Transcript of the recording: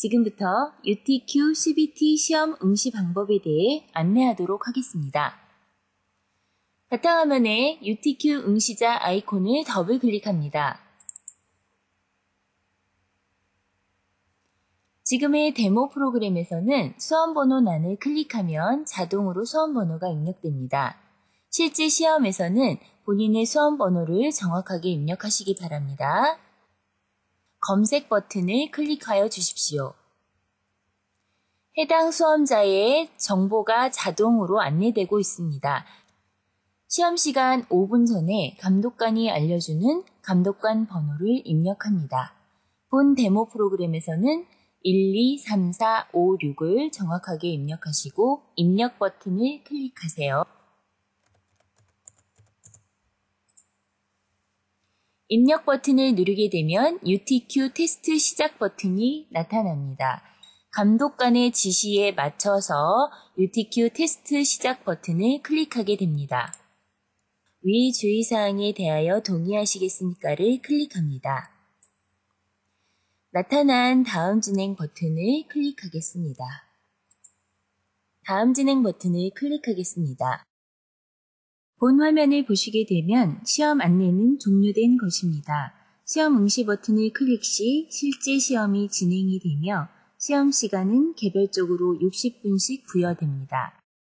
지금부터 UTQ CBT 시험 응시 방법에 대해 안내하도록 하겠습니다. 바탕화면에 UTQ 응시자 아이콘을 더블 클릭합니다. 지금의 데모 프로그램에서는 수험번호란을 클릭하면 자동으로 수험번호가 입력됩니다. 실제 시험에서는 본인의 수험번호를 정확하게 입력하시기 바랍니다. 검색 버튼을 클릭하여 주십시오. 해당 수험자의 정보가 자동으로 안내되고 있습니다. 시험 시간 5분 전에 감독관이 알려주는 감독관 번호를 입력합니다. 본 데모 프로그램에서는 1, 2, 3, 4, 5, 6을 정확하게 입력하시고 입력 버튼을 클릭하세요. 입력 버튼을 누르게 되면 UTQ 테스트 시작 버튼이 나타납니다. 감독관의 지시에 맞춰서 UTQ 테스트 시작 버튼을 클릭하게 됩니다. 위 주의사항에 대하여 동의하시겠습니까를 클릭합니다. 나타난 다음 진행 버튼을 클릭하겠습니다. 다음 진행 버튼을 클릭하겠습니다. 본 화면을 보시게 되면 시험 안내는 종료된 것입니다. 시험 응시 버튼을 클릭 시 실제 시험이 진행이 되며 시험 시간은 개별적으로 60분씩 부여됩니다.